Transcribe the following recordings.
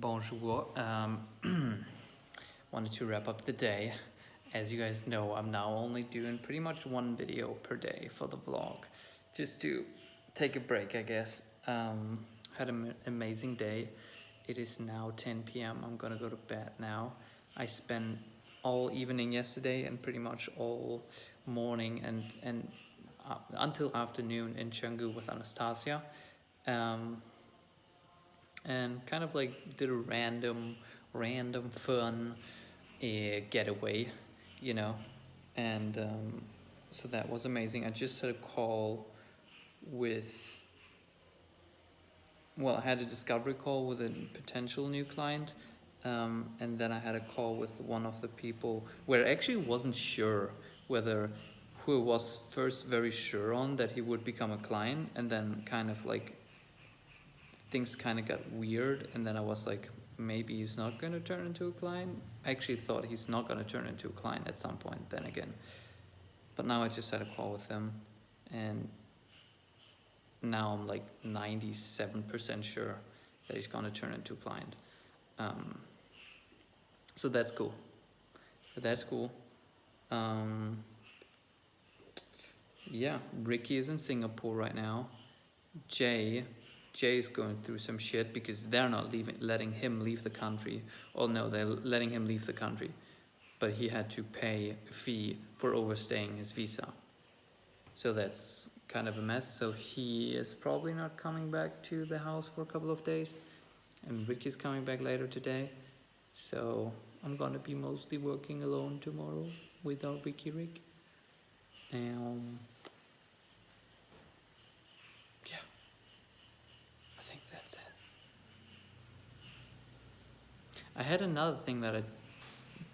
Bonjour. Um, wanted to wrap up the day. As you guys know, I'm now only doing pretty much one video per day for the vlog. Just to take a break, I guess. Um, had an amazing day. It is now 10 p.m. I'm gonna go to bed now. I spent all evening yesterday and pretty much all morning and, and uh, until afternoon in Canggu with Anastasia. Um, and kind of like did a random, random fun uh, getaway, you know, and um, so that was amazing. I just had a call with, well, I had a discovery call with a potential new client, um, and then I had a call with one of the people where I actually wasn't sure whether who was first very sure on that he would become a client and then kind of like things kind of got weird and then I was like maybe he's not going to turn into a client. I actually thought he's not going to turn into a client at some point then again. But now I just had a call with him and now I'm like 97% sure that he's going to turn into a client. Um, so that's cool. That's cool. Um, yeah Ricky is in Singapore right now. Jay Jay is going through some shit because they're not leaving, letting him leave the country. Oh no, they're letting him leave the country. But he had to pay a fee for overstaying his visa. So that's kind of a mess. So he is probably not coming back to the house for a couple of days. And Ricky's coming back later today. So I'm gonna be mostly working alone tomorrow without Ricky Rick. Um, I had another thing that I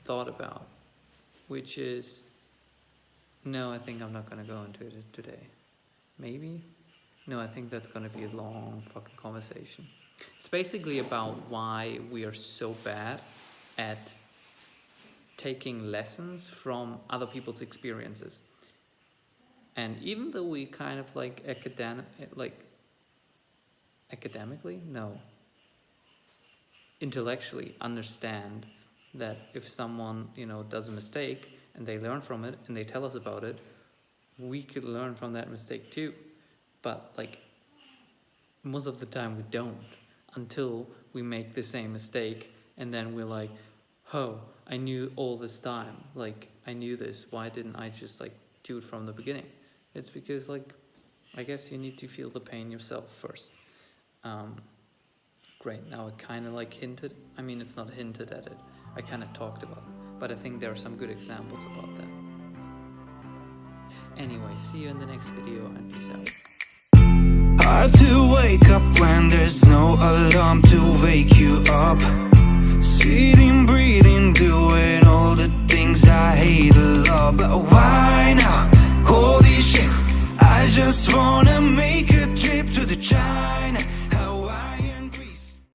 thought about, which is, no, I think I'm not going to go into it today. Maybe? No, I think that's going to be a long fucking conversation. It's basically about why we are so bad at taking lessons from other people's experiences. And even though we kind of like academic, like academically, no, intellectually understand that if someone you know does a mistake and they learn from it and they tell us about it we could learn from that mistake too. But like most of the time we don't until we make the same mistake and then we're like oh i knew all this time. Like i knew this. Why didn't i just like do it from the beginning? It's because like i guess you need to feel the pain yourself first. Um, great. Now I kind of like hinted, I mean, it's not hinted at it. I kind of talked about it, but I think there are some good examples about that. Anyway, see you in the next video and peace out. Hard to wake up when there's no alarm to wake you up Sitting, breathing, doing all the things I hate a lot But why now? Holy shit, I just want